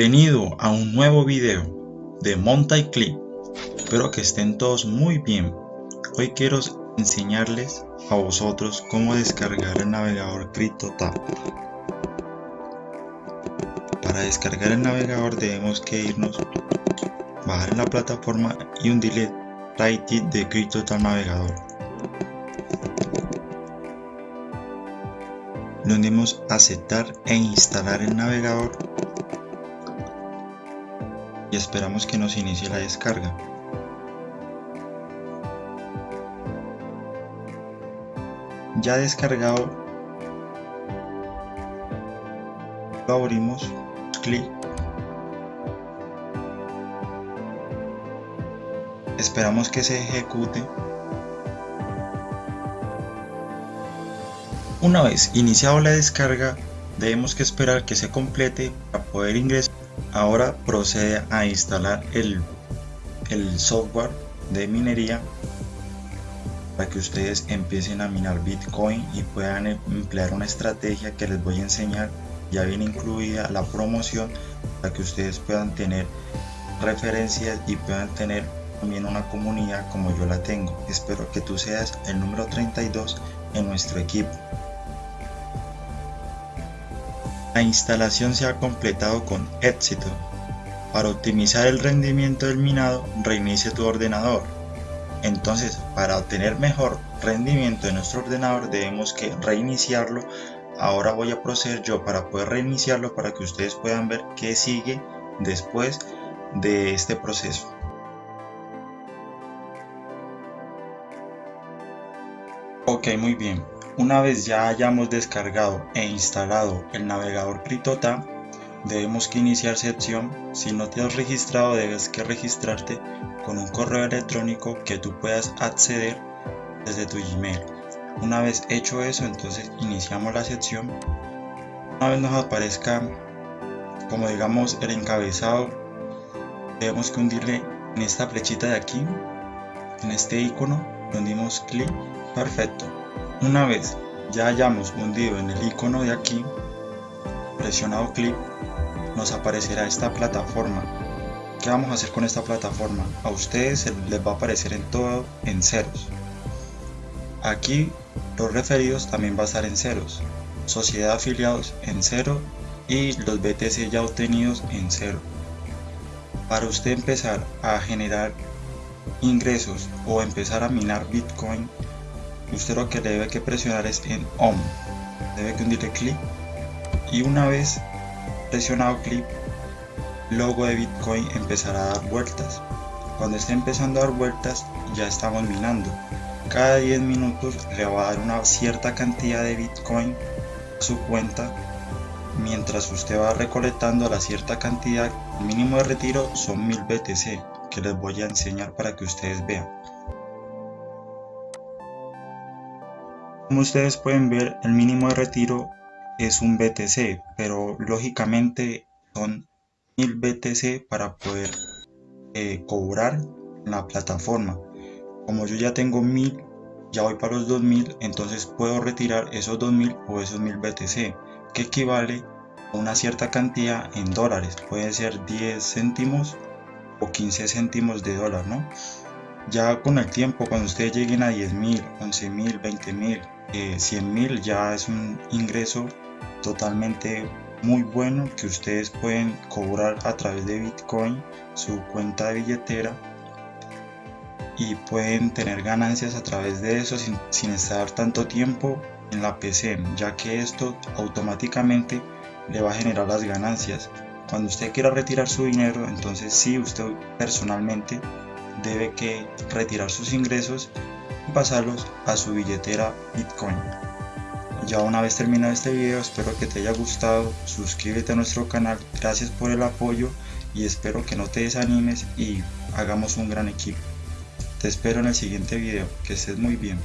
Bienvenido a un nuevo video de Monta y Clip. Espero que estén todos muy bien. Hoy quiero enseñarles a vosotros cómo descargar el navegador CryptoTab. Para descargar el navegador debemos que irnos, bajar en la plataforma y hundirle right de CryptoTab navegador. Le hundimos aceptar e instalar el navegador y esperamos que nos inicie la descarga. Ya descargado, lo abrimos, clic, esperamos que se ejecute. Una vez iniciado la descarga, debemos que esperar que se complete para poder ingresar Ahora procede a instalar el, el software de minería para que ustedes empiecen a minar Bitcoin y puedan emplear una estrategia que les voy a enseñar. Ya viene incluida la promoción para que ustedes puedan tener referencias y puedan tener también una comunidad como yo la tengo. Espero que tú seas el número 32 en nuestro equipo. La instalación se ha completado con éxito. Para optimizar el rendimiento del minado, reinicie tu ordenador. Entonces, para obtener mejor rendimiento de nuestro ordenador, debemos que reiniciarlo. Ahora voy a proceder yo para poder reiniciarlo para que ustedes puedan ver qué sigue después de este proceso. Ok, muy bien. Una vez ya hayamos descargado e instalado el navegador CryptoTab, debemos que iniciar sesión. Si no te has registrado, debes que registrarte con un correo electrónico que tú puedas acceder desde tu Gmail. Una vez hecho eso, entonces iniciamos la sección. Una vez nos aparezca, como digamos, el encabezado, debemos que hundirle en esta flechita de aquí, en este icono, hundimos clic, perfecto. Una vez ya hayamos hundido en el icono de aquí, presionado clic, nos aparecerá esta plataforma. ¿Qué vamos a hacer con esta plataforma? A ustedes les va a aparecer en todo en ceros. Aquí los referidos también va a estar en ceros. Sociedad afiliados en cero y los BTC ya obtenidos en cero. Para usted empezar a generar ingresos o empezar a minar Bitcoin usted lo que debe que presionar es en OM debe que hundirle clic. Y una vez presionado clic logo de bitcoin empezará a dar vueltas. Cuando esté empezando a dar vueltas ya estamos minando. Cada 10 minutos le va a dar una cierta cantidad de bitcoin a su cuenta mientras usted va recolectando la cierta cantidad. El mínimo de retiro son 1000 BTC que les voy a enseñar para que ustedes vean Como ustedes pueden ver, el mínimo de retiro es un BTC, pero lógicamente son 1000 BTC para poder eh, cobrar la plataforma. Como yo ya tengo 1000, ya voy para los 2000, entonces puedo retirar esos 2000 o esos 1000 BTC, que equivale a una cierta cantidad en dólares. Puede ser 10 céntimos o 15 céntimos de dólar, ¿no? Ya con el tiempo, cuando ustedes lleguen a 10.000, 11.000, 20.000, eh, 100.000 ya es un ingreso totalmente muy bueno que ustedes pueden cobrar a través de Bitcoin su cuenta de billetera y pueden tener ganancias a través de eso sin, sin estar tanto tiempo en la PC ya que esto automáticamente le va a generar las ganancias. Cuando usted quiera retirar su dinero entonces sí usted personalmente debe que retirar sus ingresos pasarlos a su billetera Bitcoin. Ya una vez terminado este video espero que te haya gustado, suscríbete a nuestro canal, gracias por el apoyo y espero que no te desanimes y hagamos un gran equipo. Te espero en el siguiente video, que estés muy bien.